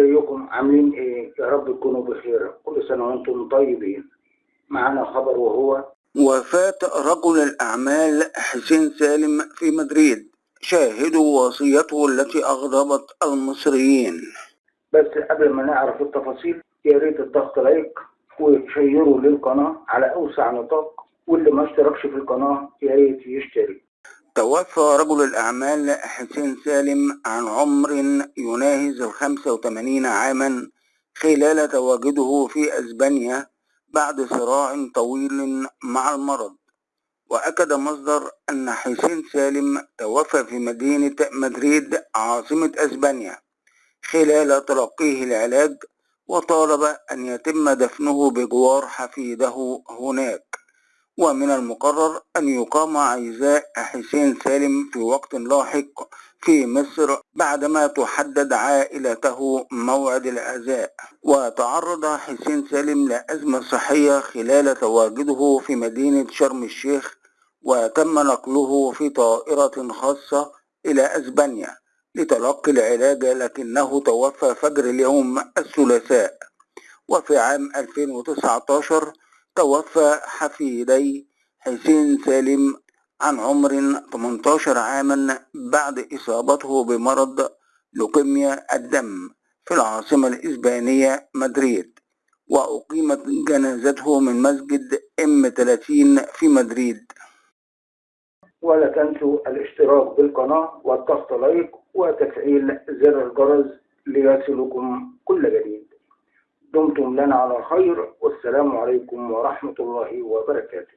ازيكم عاملين إيه؟ يا رب تكونوا بخير. كل سنة وأنتم طيبين. معانا خبر وهو وفاة رجل الأعمال حسين سالم في مدريد. شاهدوا وصيته التي أغضبت المصريين. بس قبل ما نعرف التفاصيل يا ريت الضغط لايك وتشيروا للقناة على أوسع نطاق واللي ما اشتركش في القناة يا ريت يشترك. توفى رجل الأعمال حسين سالم عن عمر يناهز الخمسة وثمانين عاما خلال تواجده في أسبانيا بعد صراع طويل مع المرض. وأكد مصدر أن حسين سالم توفى في مدينة مدريد عاصمة أسبانيا خلال تلقيه العلاج وطالب أن يتم دفنه بجوار حفيده هناك. ومن المقرر أن يقام عزاء حسين سالم في وقت لاحق في مصر بعدما تحدد عائلته موعد العزاء. وتعرض حسين سالم لأزمة صحية خلال تواجده في مدينة شرم الشيخ وتم نقله في طائرة خاصة إلى أسبانيا لتلقي العلاج لكنه توفى فجر اليوم الثلاثاء. وفي عام 2019 توفى حفيدي حسين سالم عن عمر 18 عاما بعد إصابته بمرض لوكيميا الدم في العاصمة الإسبانية مدريد وأقيمت جنازته من مسجد إم 30 في مدريد. ولا تنسوا الاشتراك بالقناة والضغط لايك وتفعيل زر الجرس ليصلكم كل جديد. دمتم لنا على خير والسلام عليكم ورحمة الله وبركاته.